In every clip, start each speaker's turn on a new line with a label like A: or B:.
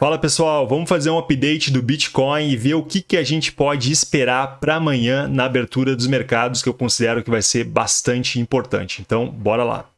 A: Fala pessoal, vamos fazer um update do Bitcoin e ver o que, que a gente pode esperar para amanhã na abertura dos mercados, que eu considero que vai ser bastante importante. Então, bora lá.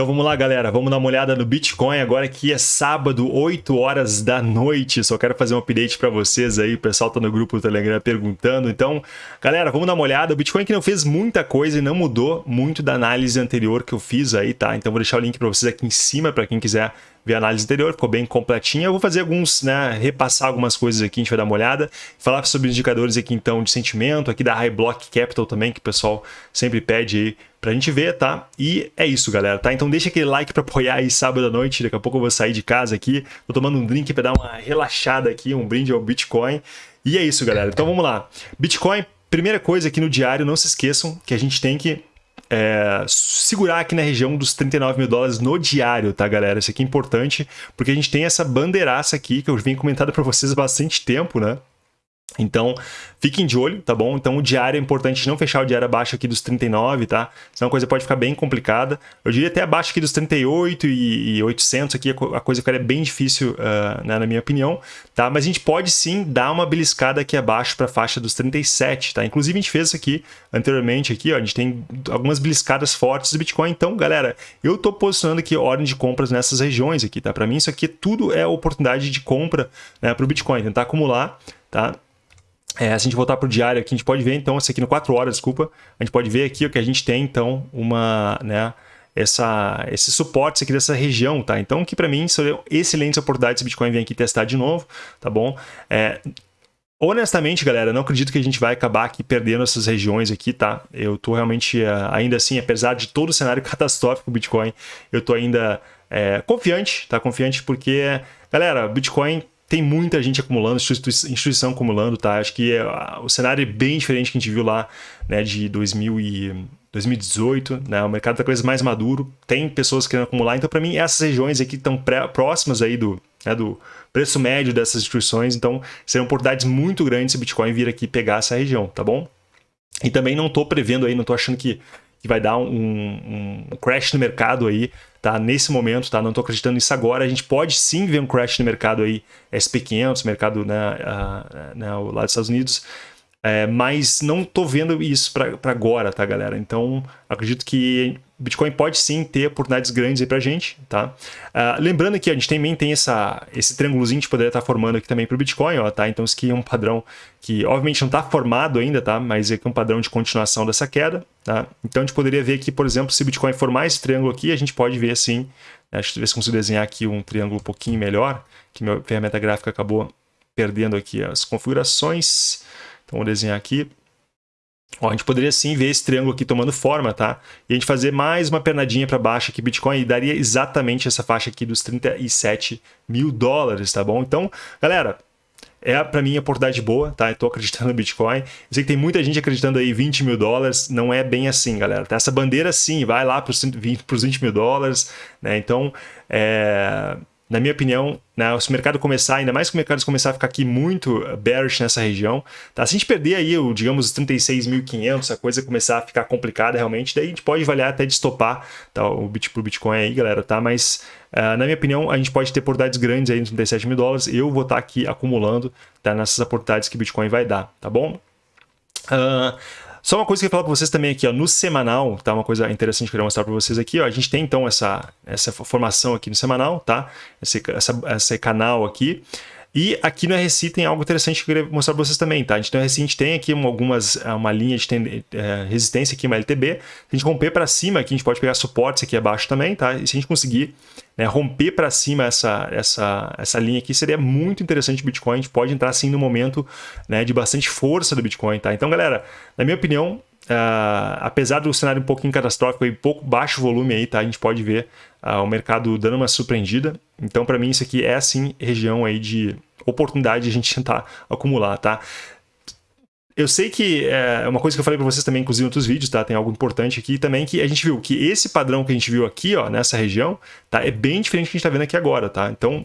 A: Então vamos lá, galera. Vamos dar uma olhada no Bitcoin agora que é sábado, 8 horas da noite. Só quero fazer um update para vocês aí. O pessoal tá no grupo do Telegram perguntando. Então, galera, vamos dar uma olhada. O Bitcoin que não fez muita coisa e não mudou muito da análise anterior que eu fiz aí, tá? Então vou deixar o link para vocês aqui em cima para quem quiser ver a análise anterior, ficou bem completinha. Eu vou fazer alguns, né, repassar algumas coisas aqui, a gente vai dar uma olhada, falar sobre os indicadores aqui então de sentimento, aqui da High Block Capital também, que o pessoal sempre pede aí pra gente ver, tá? E é isso, galera, tá? Então deixa aquele like pra apoiar aí sábado à noite, daqui a pouco eu vou sair de casa aqui, tô tomando um drink pra dar uma relaxada aqui, um brinde ao Bitcoin. E é isso, galera. Então vamos lá. Bitcoin, primeira coisa aqui no diário, não se esqueçam que a gente tem que é, segurar aqui na região dos 39 mil dólares no diário, tá, galera? Isso aqui é importante, porque a gente tem essa bandeiraça aqui, que eu venho comentando para vocês há bastante tempo, né? Então, fiquem de olho, tá bom? Então, o diário é importante não fechar o diário abaixo aqui dos 39, tá? Senão a coisa pode ficar bem complicada. Eu diria até abaixo aqui dos 38 e, e 800 aqui, a coisa ficaria bem difícil, uh, né, na minha opinião, tá? Mas a gente pode sim dar uma beliscada aqui abaixo para a faixa dos 37, tá? Inclusive, a gente fez isso aqui anteriormente, aqui, ó, a gente tem algumas beliscadas fortes do Bitcoin. Então, galera, eu tô posicionando aqui ordem de compras nessas regiões aqui, tá? Para mim, isso aqui tudo é oportunidade de compra né, para o Bitcoin, tentar acumular, tá? É, se a gente voltar para o diário aqui, a gente pode ver, então, esse aqui no 4 horas, desculpa, a gente pode ver aqui o que a gente tem, então, uma, né, essa, esse suporte aqui dessa região, tá? Então, que para mim, são excelentes oportunidades se Bitcoin vem aqui testar de novo, tá bom? É, honestamente, galera, não acredito que a gente vai acabar aqui perdendo essas regiões aqui, tá? Eu tô realmente, é, ainda assim, apesar de todo o cenário catastrófico do Bitcoin, eu tô ainda é, confiante, tá? Confiante porque, galera, Bitcoin tem muita gente acumulando, instituição acumulando, tá? Acho que é, o cenário é bem diferente que a gente viu lá, né, de 2000 e 2018, né? O mercado tá coisa mais maduro, tem pessoas querendo acumular, então para mim essas regiões aqui estão próximas aí do, né, do preço médio dessas instituições, então serão oportunidades muito grandes se o Bitcoin vir aqui pegar essa região, tá bom? E também não estou prevendo aí, não estou achando que, que vai dar um, um crash no mercado aí tá? Nesse momento, tá? Não estou acreditando nisso agora. A gente pode sim ver um crash no mercado aí, SP500, mercado né, uh, né, lá dos Estados Unidos, é, mas não estou vendo isso para agora, tá, galera? Então, acredito que Bitcoin pode sim ter oportunidades grandes aí para a gente, tá? Uh, lembrando que a gente também tem essa, esse triângulozinho que poderia estar tá formando aqui também para o Bitcoin, ó, tá? Então, isso aqui é um padrão que, obviamente, não está formado ainda, tá? Mas é, é um padrão de continuação dessa queda, tá? Então, a gente poderia ver aqui, por exemplo, se o Bitcoin formar esse triângulo aqui, a gente pode ver assim, né? deixa eu ver se consigo desenhar aqui um triângulo um pouquinho melhor, que minha ferramenta gráfica acabou perdendo aqui as configurações. Então, vou desenhar aqui. Ó, a gente poderia sim ver esse triângulo aqui tomando forma, tá? E a gente fazer mais uma pernadinha para baixo aqui, Bitcoin, e daria exatamente essa faixa aqui dos 37 mil dólares, tá bom? Então, galera, é para mim a oportunidade boa, tá? Eu tô acreditando no Bitcoin. Eu sei que tem muita gente acreditando aí 20 mil dólares, não é bem assim, galera. Tá? Essa bandeira sim, vai lá para os 20, 20 mil dólares, né? Então, é na minha opinião, né, se o mercado começar, ainda mais que o mercado começar a ficar aqui muito bearish nessa região, tá? se a gente perder aí, o, digamos, os 36.500, a coisa começar a ficar complicada realmente, daí a gente pode avaliar até de estopar tá, o bit pro Bitcoin aí, galera, tá? Mas, uh, na minha opinião, a gente pode ter oportunidades grandes aí nos 37 mil dólares, eu vou estar tá aqui acumulando tá, nessas oportunidades que o Bitcoin vai dar, tá bom? Uh, só uma coisa que eu ia falar para vocês também aqui, ó, no semanal, tá? Uma coisa interessante que eu queria mostrar para vocês aqui, ó. A gente tem então essa, essa formação aqui no semanal, tá? Esse, essa, esse canal aqui. E aqui no RSI tem algo interessante que eu queria mostrar para vocês também, tá? No RSI a gente tem aqui algumas, uma linha de é, resistência aqui, uma LTB. Se a gente romper para cima aqui, a gente pode pegar suportes aqui abaixo também, tá? E se a gente conseguir né, romper para cima essa, essa, essa linha aqui, seria muito interessante o Bitcoin. A gente pode entrar assim no momento né, de bastante força do Bitcoin, tá? Então, galera, na minha opinião, Uh, apesar do cenário um pouquinho catastrófico e pouco baixo volume aí, tá? A gente pode ver uh, o mercado dando uma surpreendida. Então, para mim, isso aqui é sim região aí de oportunidade de a gente tentar acumular, tá? Eu sei que é uma coisa que eu falei para vocês também, inclusive em outros vídeos, tá? Tem algo importante aqui também, que a gente viu que esse padrão que a gente viu aqui, ó, nessa região, tá? É bem diferente do que a gente tá vendo aqui agora, tá? Então,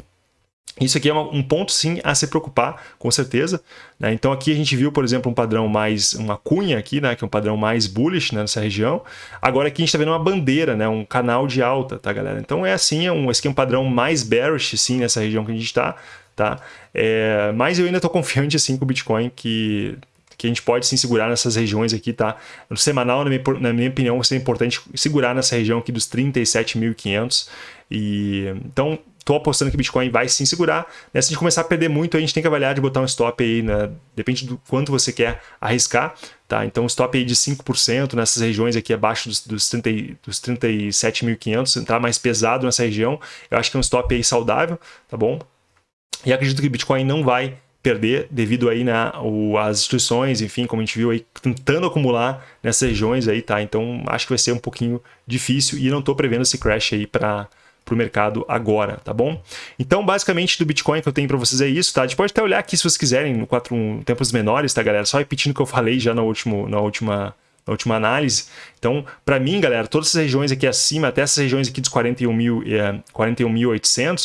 A: Isso aqui é um ponto sim a se preocupar, com certeza. Né? Então aqui a gente viu, por exemplo, um padrão mais, uma cunha aqui, né? que é um padrão mais bullish né? nessa região. Agora aqui a gente está vendo uma bandeira, né? um canal de alta, tá galera? Então é assim, é um, esse aqui é um padrão mais bearish sim nessa região que a gente está. Tá? É, mas eu ainda estou confiante assim com o Bitcoin que que a gente pode sim segurar nessas regiões aqui, tá? No semanal, na minha, na minha opinião, seria importante segurar nessa região aqui dos 37.500 e então Estou apostando que Bitcoin vai sim segurar. Né? Se a gente começar a perder muito, a gente tem que avaliar de botar um stop aí, né? depende do quanto você quer arriscar. Tá? Então, um stop aí de 5% nessas regiões aqui abaixo dos, dos, 30, dos 37.500, entrar mais pesado nessa região, eu acho que é um stop aí saudável, tá bom? E acredito que Bitcoin não vai perder devido aí né, as instituições, enfim, como a gente viu aí, tentando acumular nessas regiões aí, tá? Então, acho que vai ser um pouquinho difícil e não estou prevendo esse crash aí para para o mercado agora, tá bom? Então, basicamente, do Bitcoin que eu tenho para vocês é isso, tá? A gente pode até olhar aqui se vocês quiserem, no quatro tempos menores, tá, galera? Só repetindo o que eu falei já no último, na última na última análise. Então, para mim, galera, todas essas regiões aqui acima, até essas regiões aqui dos 41.800, é, 41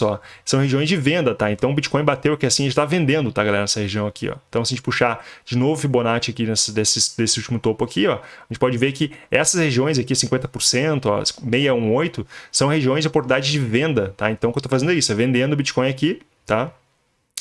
A: ó, são regiões de venda, tá? Então, o Bitcoin bateu aqui assim, a gente está vendendo, tá, galera, nessa região aqui, ó. Então, se a gente puxar de novo Fibonacci aqui nesse, desse, desse último topo aqui, ó, a gente pode ver que essas regiões aqui, 50%, ó, 618, são regiões de oportunidade de venda, tá? Então, o que eu estou fazendo é isso, é vendendo o Bitcoin aqui, tá?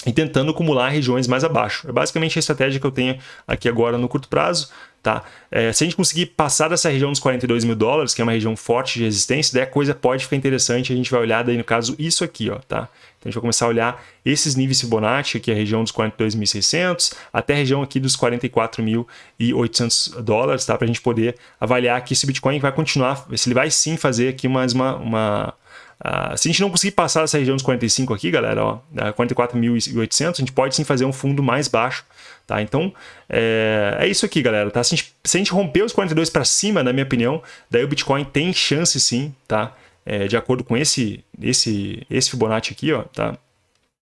A: E tentando acumular regiões mais abaixo. É basicamente a estratégia que eu tenho aqui agora no curto prazo. Tá? É, se a gente conseguir passar dessa região dos 42 mil dólares, que é uma região forte de resistência, daí a coisa pode ficar interessante. A gente vai olhar daí, no caso, isso aqui. Ó, tá? Então a gente vai começar a olhar esses níveis Fibonacci, aqui a região dos 42.600 até a região aqui dos 44.800 dólares, tá? para a gente poder avaliar que esse Bitcoin vai continuar, se ele vai sim fazer aqui mais uma, uma Uh, se a gente não conseguir passar essa região dos 45 aqui, galera, ó, 44.800, a gente pode sim fazer um fundo mais baixo, tá? Então, é, é isso aqui, galera, tá? Se a gente, se a gente romper os 42 para cima, na minha opinião, daí o Bitcoin tem chance sim, tá? É, de acordo com esse, esse, esse Fibonacci aqui, ó, tá?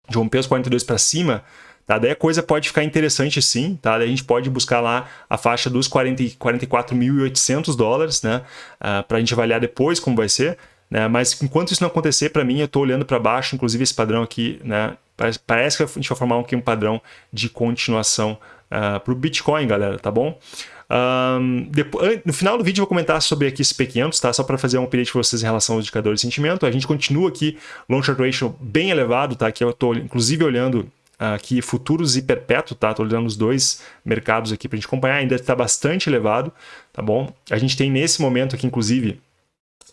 A: De romper os 42 para cima, Tá? Daí a coisa pode ficar interessante sim, tá? Daí a gente pode buscar lá a faixa dos 44.800 dólares, né? Uh, para a gente avaliar depois como vai ser. Né? Mas enquanto isso não acontecer, para mim, eu estou olhando para baixo, inclusive esse padrão aqui, né? parece, que a gente vai formar aqui um padrão de continuação uh, ah, para o Bitcoin, galera, tá bom? Um, depois, no final do vídeo eu vou comentar sobre aqui esse P500, tá? Só para fazer um update para vocês em relação aos indicadores de sentimento. A gente continua aqui long short ratio bem elevado, tá? Aqui eu estou inclusive olhando aqui futuros e perpétuo, tá? Estou olhando os dois mercados aqui para gente acompanhar, ainda está bastante elevado, tá bom? A gente tem nesse momento aqui, inclusive,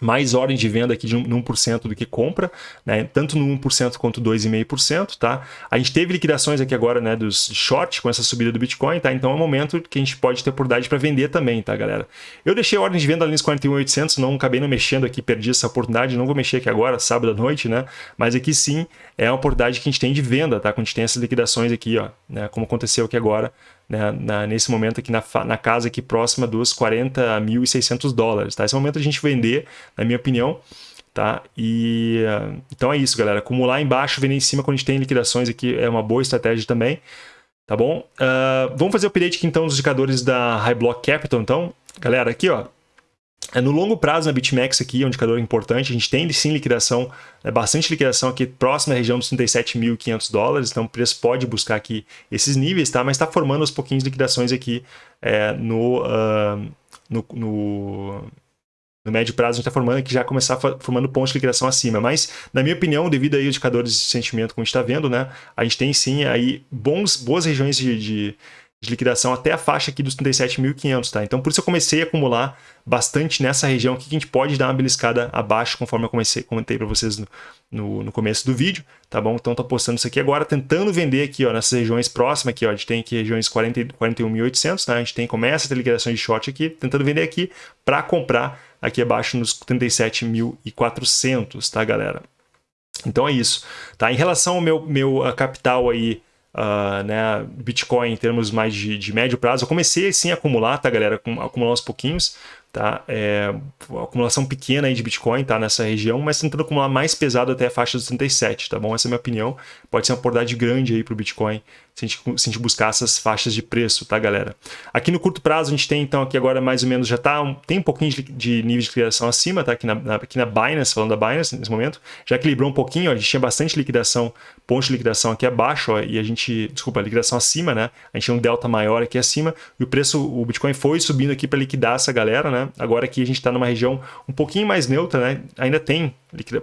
A: mais ordem de venda aqui de 1% do que compra, né? tanto no 1% quanto 2,5%. Tá? A gente teve liquidações aqui agora né, dos short com essa subida do Bitcoin, tá? então é um momento que a gente pode ter oportunidade para vender também, tá, galera? Eu deixei a ordem de venda ali nos 41,800, não acabei não mexendo aqui, perdi essa oportunidade, não vou mexer aqui agora, sábado à noite, né? mas aqui sim é uma oportunidade que a gente tem de venda, tá? quando a gente tem essas liquidações aqui, ó, né? como aconteceu aqui agora, né, na, nesse momento aqui na, na casa aqui próxima dos 40.600 dólares. Tá? Esse é o momento a gente vender, na minha opinião. Tá? E, então é isso, galera. Acumular embaixo, vender em cima quando a gente tem liquidações aqui é uma boa estratégia também. Tá bom? Uh, vamos fazer o update aqui então dos indicadores da High Block Capital. Então, galera, aqui ó, no longo prazo, na BitMEX aqui, é um indicador importante, a gente tem sim liquidação, é bastante liquidação aqui próxima à região dos 37.500 dólares, então o preço pode buscar aqui esses níveis, tá? mas está formando aos pouquinhos liquidações aqui é, no, uh, no, no, no, médio prazo, a gente está formando aqui já começar formando pontos de liquidação acima, mas na minha opinião, devido aí aos indicadores de sentimento como a gente está vendo, né, a gente tem sim aí bons, boas regiões de, de de liquidação até a faixa aqui dos 37.500, tá? Então, por isso eu comecei a acumular bastante nessa região aqui, que a gente pode dar uma beliscada abaixo, conforme eu comecei, comentei para vocês no, no, no, começo do vídeo, tá bom? Então, tô postando isso aqui agora, tentando vender aqui, ó, nessas regiões próximas aqui, ó, a gente tem aqui regiões 41.800, tá? A gente tem, começa a ter liquidação de short aqui, tentando vender aqui para comprar aqui abaixo nos 37.400, tá, galera? Então é isso, tá? Em relação ao meu, meu capital aí uh, né, Bitcoin em termos mais de, de, médio prazo. Eu comecei sim a acumular, tá, galera? Acumular uns pouquinhos. tá? É, acumulação pequena aí de Bitcoin, tá? Nessa região, mas tentando acumular mais pesado até a faixa dos 37, tá bom? Essa é a minha opinião. Pode ser uma oportunidade grande aí para o Bitcoin se a, gente, se a gente buscar essas faixas de preço, tá, galera? Aqui no curto prazo, a gente tem, então, aqui agora mais ou menos já tá, um, tem um pouquinho de, de nível de liquidação acima, tá? Aqui na, na, aqui na Binance, falando da Binance nesse momento, já equilibrou um pouquinho, ó, a gente tinha bastante liquidação, ponto de liquidação aqui abaixo, ó, e a gente, desculpa, liquidação acima, né? A gente tinha um delta maior aqui acima, e o preço, o Bitcoin foi subindo aqui para liquidar essa galera, né? Agora aqui a gente está numa região um pouquinho mais neutra, né? Ainda tem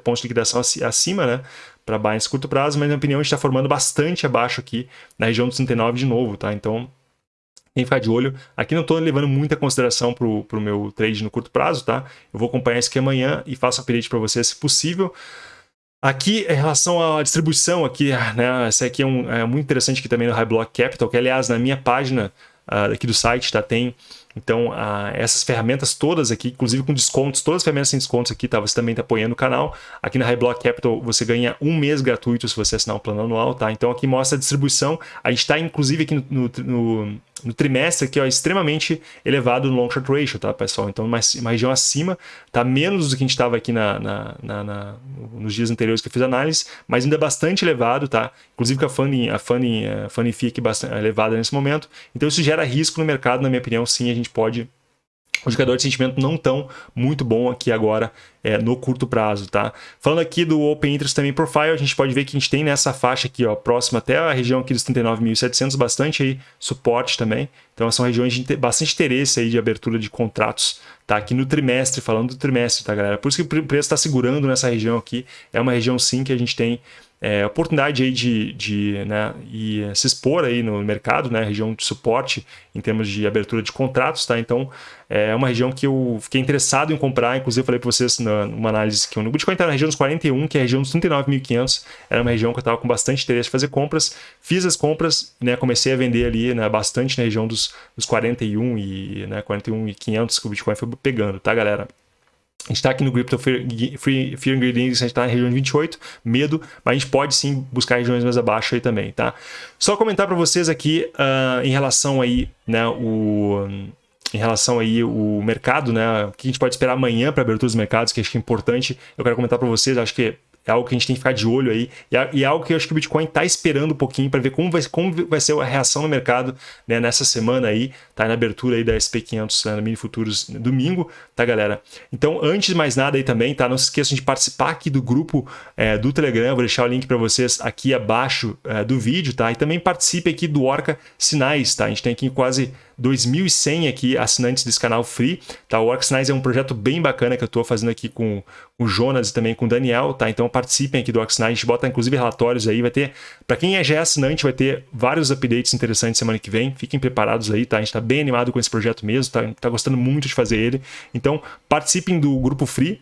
A: pontos de liquidação acima, né? Para Binance curto prazo, mas na minha opinião está formando bastante abaixo aqui na região dos 39 de novo, tá? Então tem que ficar de olho. Aqui não estou levando muita consideração para o meu trade no curto prazo, tá? Eu vou acompanhar isso aqui amanhã e faço update para vocês se possível. Aqui, em relação à distribuição, aqui, né, essa aqui é, um, é muito interessante aqui também no High Block Capital, que aliás, na minha página uh, aqui do site, tá, tem então, essas ferramentas todas aqui, inclusive com descontos, todas as ferramentas sem descontos aqui, tá? Você também está apoiando o canal. Aqui na Highblock Capital você ganha um mês gratuito se você assinar o plano anual, tá? Então aqui mostra a distribuição. A gente está, inclusive, aqui no, no, no, trimestre aqui, ó, extremamente elevado no long short ratio, tá, pessoal? Então, uma, região acima, tá menos do que a gente estava aqui na, na, na, na, nos dias anteriores que eu fiz análise, mas ainda é bastante elevado, tá? Inclusive com a funding, a funding, a funding fee aqui bastante elevada nesse momento. Então, isso gera risco no mercado, na minha opinião, sim, a gente gente pode o indicador de sentimento não tão muito bom aqui agora é, no curto prazo, tá? Falando aqui do Open Interest também Profile, a gente pode ver que a gente tem nessa faixa aqui, ó, próxima até a região aqui dos 39.700, bastante aí suporte também. Então são regiões de bastante interesse aí de abertura de contratos, tá? Aqui no trimestre, falando do trimestre, tá, galera? Por isso que o preço está segurando nessa região aqui. É uma região sim que a gente tem é, oportunidade aí de, de né, e se expor aí no mercado, né, região de suporte em termos de abertura de contratos, tá? Então é uma região que eu fiquei interessado em comprar, inclusive eu falei para vocês numa análise que o Bitcoin está na região dos 41, que é a região dos 39.500, era uma região que eu estava com bastante interesse de fazer compras, fiz as compras, né, comecei a vender ali né, bastante na região dos, dos 41 e né, 41.500 que o Bitcoin foi pegando, tá, galera? Está aqui no Crypto Fear, Fear, Fear Ingredients, a gente está na região de 28, medo, mas a gente pode sim buscar regiões mais abaixo aí também, tá? Só comentar para vocês aqui uh, em relação aí, né, o em relação aí o mercado, né? O que a gente pode esperar amanhã para abertura dos mercados, que acho que é importante. Eu quero comentar para vocês, acho que é algo que a gente tem que ficar de olho aí. E é, algo que eu acho que o Bitcoin está esperando um pouquinho para ver como vai, como vai ser a reação no mercado né, nessa semana aí, tá? Na abertura aí da SP500 né, no Mini Futuros domingo, tá, galera? Então, antes de mais nada aí também, tá? Não se esqueçam de participar aqui do grupo é, do Telegram. vou deixar o link para vocês aqui abaixo é, do vídeo, tá? E também participe aqui do Orca Sinais, tá? A gente tem aqui quase 2.100 aqui assinantes desse canal free, tá? O Orcsnice é um projeto bem bacana que eu estou fazendo aqui com o Jonas e também com o Daniel, tá? Então participem aqui do Orcsnice, a gente bota inclusive relatórios aí, vai ter, para quem é já é assinante, vai ter vários updates interessantes semana que vem, fiquem preparados aí, tá? A gente está bem animado com esse projeto mesmo, tá? tá gostando muito de fazer ele, então participem do grupo free,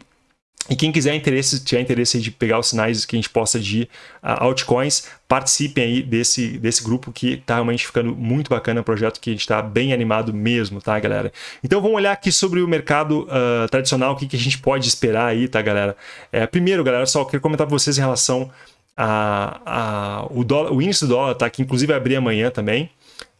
A: e quem quiser interesse, tiver interesse de pegar os sinais que a gente posta de uh, altcoins, participem aí desse, desse grupo que está realmente ficando muito bacana, um projeto que a gente está bem animado mesmo, tá, galera? Então vamos olhar aqui sobre o mercado uh, tradicional, o que, que a gente pode esperar aí, tá, galera? É, primeiro, galera, só queria comentar para vocês em relação a, a, o, dólar, o índice do dólar, tá? Que inclusive vai abrir amanhã também.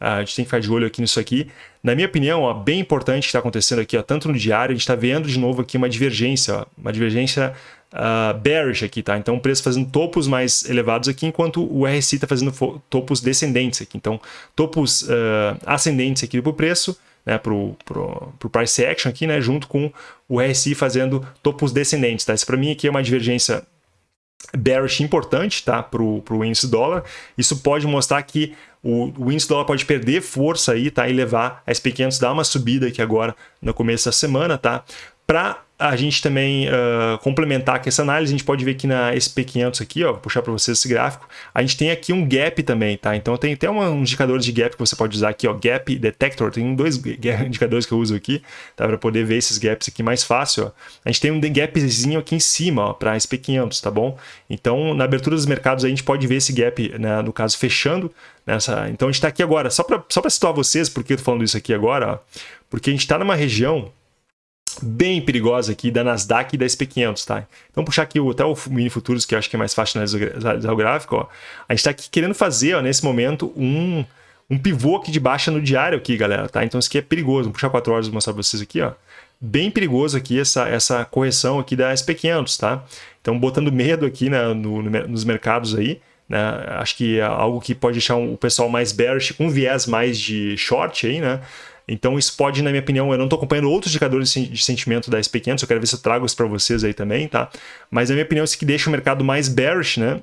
A: A gente tem que ficar de olho aqui nisso aqui. Na minha opinião, ó, bem importante que está acontecendo aqui, ó, tanto no diário, a gente está vendo de novo aqui uma divergência, ó, uma divergência uh, bearish aqui, tá? Então o preço fazendo topos mais elevados aqui, enquanto o RSI está fazendo topos descendentes aqui. Então, topos uh, ascendentes aqui para o preço, né, para o price action aqui, né, junto com o RSI fazendo topos descendentes, tá? Isso para mim aqui é uma divergência bearish importante tá, para o índice dólar. Isso pode mostrar que o, o índice dólar pode perder força aí, tá? E levar a SP500 dar uma subida aqui agora no começo da semana, tá? Para a gente também uh, complementar com essa análise, a gente pode ver aqui na SP500 aqui, ó, puxar para vocês esse gráfico, a gente tem aqui um gap também, tá? Então tem até um indicador de gap que você pode usar aqui, ó, gap detector, tem dois indicadores que eu uso aqui, tá? Para poder ver esses gaps aqui mais fácil, ó. A gente tem um gapzinho aqui em cima, ó, para SP500, tá bom? Então, na abertura dos mercados a gente pode ver esse gap, né, no caso, fechando, nessa... Então a gente está aqui agora, só para só situar vocês, por que eu tô falando isso aqui agora, ó, porque a gente está numa região bem perigosa aqui da Nasdaq e da SP500, tá? Então, puxar aqui até o Mini Futuros, que eu acho que é mais fácil analisar o gráfico, ó. A gente está aqui querendo fazer, ó, nesse momento, um, um pivô aqui de baixa no diário aqui, galera, tá? Então isso aqui é perigoso. Vou puxar 4 horas e mostrar para vocês aqui, ó. Bem perigoso aqui essa, essa correção aqui da SP500, tá? Então botando medo aqui né, no, no, nos mercados aí, né? Acho que é algo que pode deixar o pessoal mais bearish, com viés mais de short aí, né? Então isso pode, na minha opinião, eu não estou acompanhando outros indicadores de sentimento da SP500, eu quero ver se eu trago isso para vocês aí também, tá? Mas na minha opinião, isso que deixa o mercado mais bearish, né?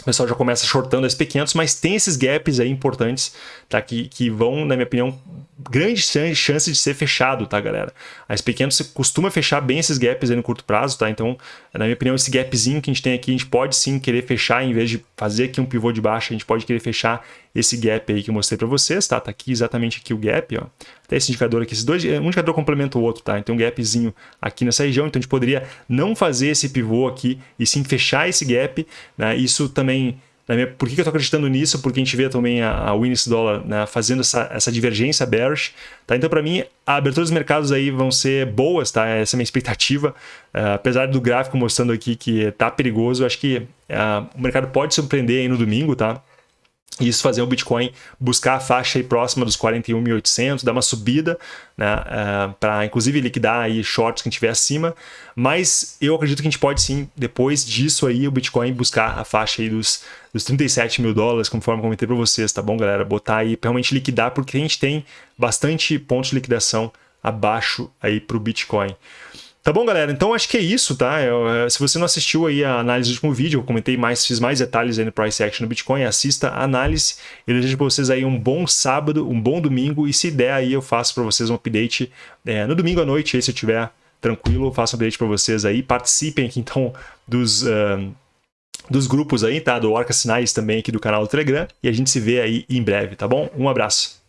A: O pessoal já começa shortando as P500, mas tem esses gaps aí importantes, tá? Que, que vão, na minha opinião, grande chance de ser fechado, tá, galera? A SP500 costuma fechar bem esses gaps aí no curto prazo, tá? Então, na minha opinião, esse gapzinho que a gente tem aqui, a gente pode sim querer fechar, em vez de fazer aqui um pivô de baixa, a gente pode querer fechar esse gap aí que eu mostrei para vocês, tá? Tá aqui exatamente aqui o gap, ó. Até esse indicador aqui, esses dois, um indicador complementa o outro, tá? Então um gapzinho aqui nessa região, então a gente poderia não fazer esse pivô aqui e sim fechar esse gap, né? Isso também minha, por que, eu estou acreditando nisso? Porque a gente vê também a, a Dollar né, fazendo essa, essa divergência bearish. Tá? Então, para mim, a abertura dos mercados aí vão ser boas, tá? essa é a minha expectativa. Uh, apesar do gráfico mostrando aqui que está perigoso, acho que uh, o mercado pode surpreender aí no domingo, tá? E isso fazer o Bitcoin buscar a faixa aí próxima dos 41.800, dar uma subida, né, uh, é, para inclusive liquidar aí shorts que tiver acima. Mas eu acredito que a gente pode sim, depois disso aí, o Bitcoin buscar a faixa aí dos, dos 37 mil dólares, conforme comentei para vocês, tá bom, galera? Botar aí, realmente liquidar, porque a gente tem bastante pontos de liquidação abaixo aí para o Bitcoin. Tá bom, galera? Então acho que é isso, tá? Eu, é, se você não assistiu aí a análise do último vídeo, eu comentei mais, fiz mais detalhes aí no Price Action no Bitcoin, assista a análise. Eu desejo para vocês aí um bom sábado, um bom domingo e se der aí eu faço para vocês um update é, no domingo à noite, aí se eu tiver tranquilo, faço um update para vocês aí. Participem aqui então dos... Uh, dos grupos aí, tá? Do Orca Sinais também aqui do canal do Telegram. E a gente se vê aí em breve, tá bom? Um abraço.